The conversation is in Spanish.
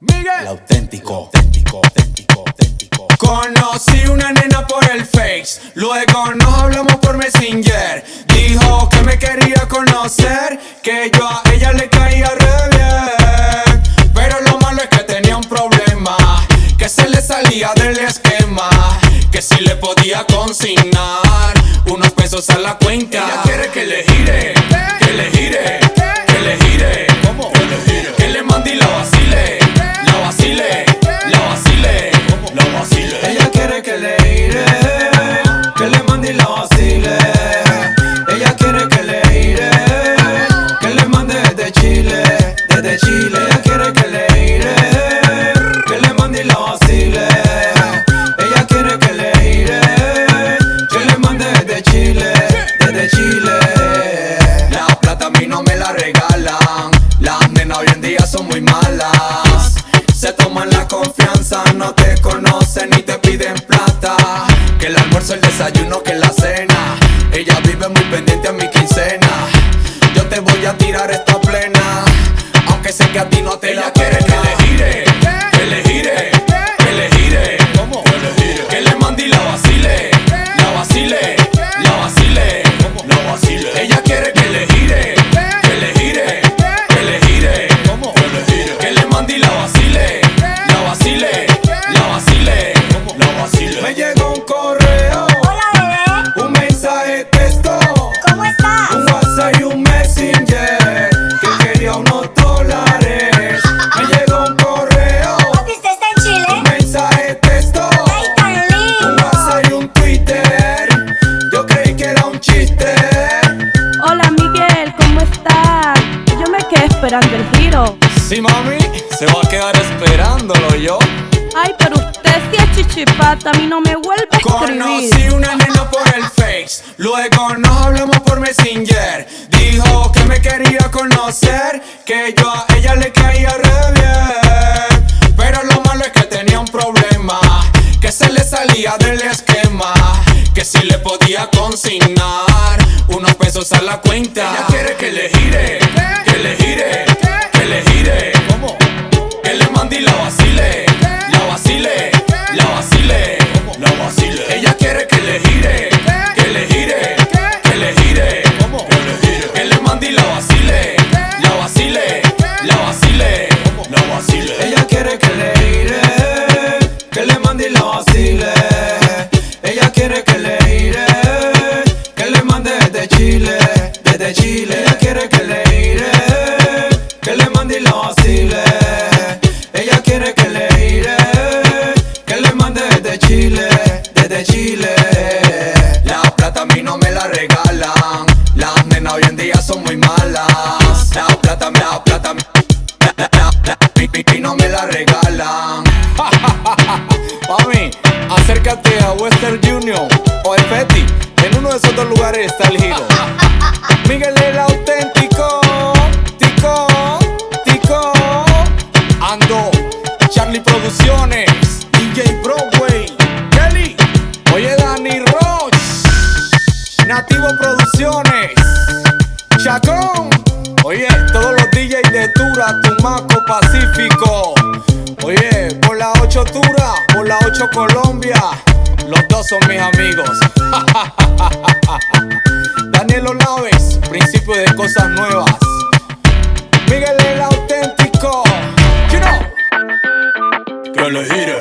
Miguel. El auténtico, auténtico, auténtico, auténtico. Conocí una nena por el Face, luego nos hablamos por Messenger. Dijo que me quería conocer, que yo a ella le caía re bien. Pero lo malo es que tenía un problema, que se le salía del esquema. Que si le podía consignar unos pesos a la cuenta. Ella quiere que le gire, que le gire, que le gire. ¿Cómo? Que le gire. Que le La Que el almuerzo, el desayuno, que la cena. Ella vive muy pendiente a mi quincena. Yo te voy a tirar esta plena. Aunque sé que a ti no te la quiere que le gire, que le gire, dólares. Me llegó un correo, Papi, ¿usted está en Chile? un mensaje texto, ¡Ay, tan un! WhatsApp y un Twitter. Yo creí que era un chiste. Hola Miguel, ¿cómo estás? Yo me quedé esperando el giro. Sí, mami, se va a quedar esperándolo yo. Ay, pero usted sí es chichipata, a mí no me vuelve a escribir. Conocí una nena por el luego nos hablamos por Messenger. Dijo que me quería conocer, que yo a ella le caía re bien. Pero lo malo es que tenía un problema, que se le salía del esquema. Que si le podía consignar unos pesos a la cuenta. Ella quiere que le gire, que le gire, que le gire. ¿Cómo? Que le mande y la vacile, desde Chile. Ella quiere que le gire, que le mande y la vacile. Ella quiere que le gire, que le mande desde Chile, desde Chile. La plata a mí no me la regalan, las nenas hoy en día son muy malas. La plata, la plata, la, la, la, mi no me la regalan. Mami, acércate a Western Union o el Feti. En uno de esos dos lugares está el giro. Nativo Producciones, Chacón. Oye, todos los DJs de Tura, Tumaco, Pacífico. Oye, por la 8 Tura, por la 8 Colombia. Los dos son mis amigos. Daniel Olaves, principio de cosas nuevas. Miguel el auténtico. You know. Que le.